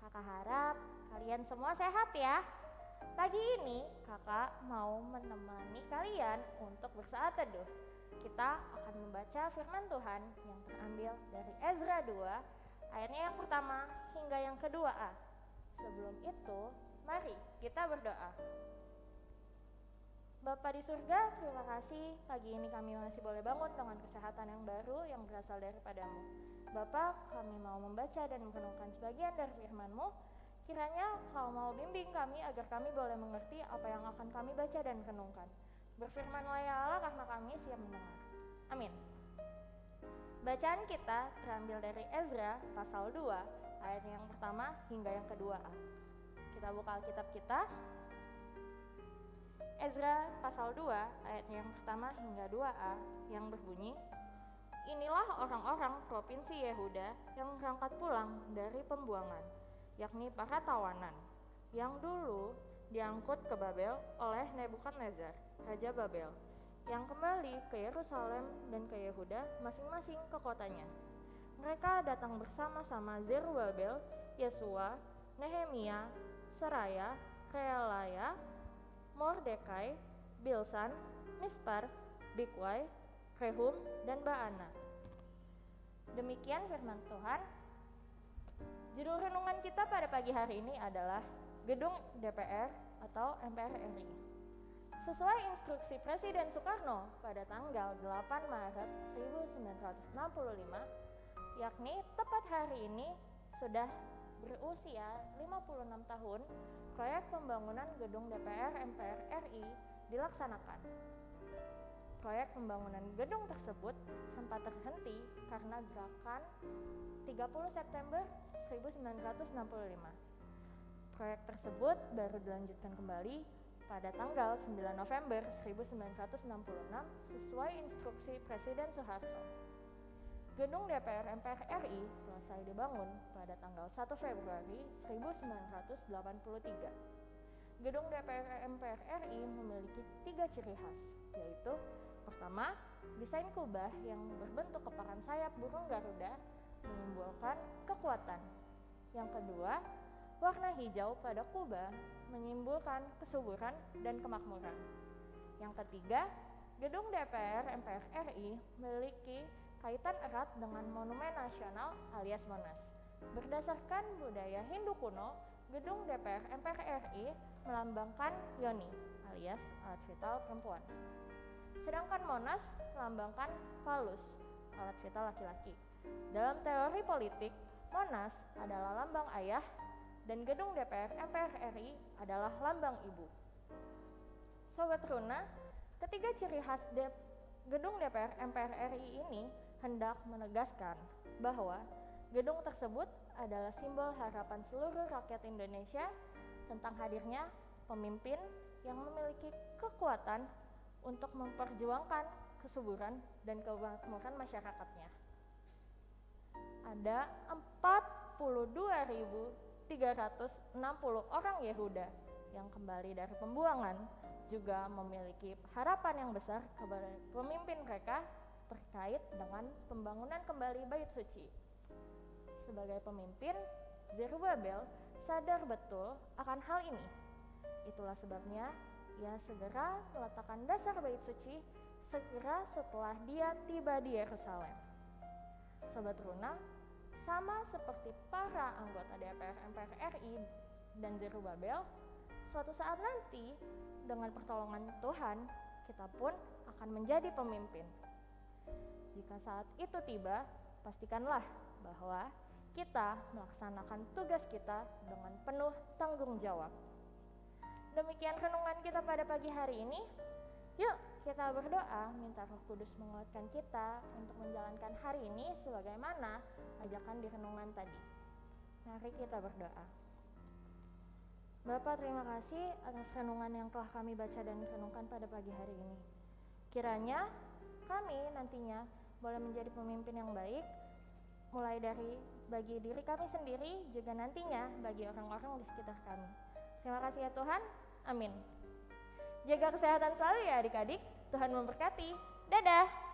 Kakak harap kalian semua sehat ya. Pagi ini kakak mau menemani kalian untuk bersaat teduh. Kita akan membaca firman Tuhan yang terambil dari Ezra 2 ayatnya yang pertama hingga yang kedua A. Sebelum itu, mari kita berdoa. Bapak di surga, terima kasih pagi ini kami masih boleh bangun dengan kesehatan yang baru yang berasal daripadamu. Bapak, kami mau membaca dan merenungkan sebagian dari firman-Mu. Kiranya kau mau bimbing kami agar kami boleh mengerti apa yang akan kami baca dan renungkan. Berfirmanlah ya Allah karena kami siap mendengar. Amin. Bacaan kita terambil dari Ezra pasal 2 ayat yang pertama hingga yang kedua. Kita buka Alkitab kita. Ezra pasal 2 ayat yang pertama hingga 2a yang berbunyi Inilah orang-orang provinsi Yehuda yang berangkat pulang dari pembuangan, yakni para tawanan, yang dulu diangkut ke Babel oleh Nebukadnezar, Raja Babel, yang kembali ke Yerusalem dan ke Yehuda masing-masing ke kotanya. Mereka datang bersama-sama Zerubbabel, Yesua, Nehemia, Seraya, Reelaya, Mordekai, Bilsan, Mispar, Bikwai, Rehum, dan Baana. Demikian firman Tuhan. Judul renungan kita pada pagi hari ini adalah Gedung DPR atau MPR RI. Sesuai instruksi Presiden Soekarno pada tanggal 8 Maret 1965, yakni tepat hari ini sudah berusia 56 tahun, proyek pembangunan gedung DPR MPR RI dilaksanakan. Proyek pembangunan gedung tersebut sempat terhenti karena gerakan 30 September 1965. Proyek tersebut baru dilanjutkan kembali pada tanggal 9 November 1966 sesuai instruksi Presiden Soeharto. Gedung DPR MPR RI selesai dibangun pada tanggal 1 Februari 1983. Gedung DPR MPR RI memiliki tiga ciri khas, yaitu pertama, desain kubah yang berbentuk kepakan sayap burung Garuda menyimbolkan kekuatan. Yang kedua, warna hijau pada kubah menyimbolkan kesuburan dan kemakmuran. Yang ketiga, gedung DPR MPR RI memiliki kaitan erat dengan Monumen Nasional alias Monas. Berdasarkan budaya Hindu kuno, gedung DPR MPR RI melambangkan Yoni alias alat vital perempuan. Sedangkan Monas melambangkan Falus, alat vital laki-laki. Dalam teori politik, Monas adalah lambang ayah dan gedung DPR MPR RI adalah lambang ibu. Sobat Runa, ketiga ciri khas gedung DPR MPR RI ini hendak menegaskan bahwa gedung tersebut adalah simbol harapan seluruh rakyat Indonesia tentang hadirnya pemimpin yang memiliki kekuatan untuk memperjuangkan kesuburan dan kemakmuran masyarakatnya. Ada 42.360 orang Yehuda yang kembali dari pembuangan juga memiliki harapan yang besar kepada pemimpin mereka terkait dengan pembangunan kembali bait suci. Sebagai pemimpin, Zerubbabel sadar betul akan hal ini. Itulah sebabnya ia segera meletakkan dasar bait suci segera setelah dia tiba di Yerusalem. Sobat Runa, sama seperti para anggota DPR MPR RI dan Zerubbabel, suatu saat nanti dengan pertolongan Tuhan, kita pun akan menjadi pemimpin. Jika saat itu tiba, pastikanlah bahwa kita melaksanakan tugas kita dengan penuh tanggung jawab. Demikian renungan kita pada pagi hari ini. Yuk, kita berdoa minta Roh Kudus menguatkan kita untuk menjalankan hari ini sebagaimana ajakan di renungan tadi. Mari kita berdoa. Bapak terima kasih atas renungan yang telah kami baca dan renungkan pada pagi hari ini. Kiranya kami nantinya boleh menjadi pemimpin yang baik, mulai dari bagi diri kami sendiri, juga nantinya bagi orang-orang di sekitar kami. Terima kasih ya Tuhan, amin. Jaga kesehatan selalu ya adik-adik, Tuhan memberkati. Dadah!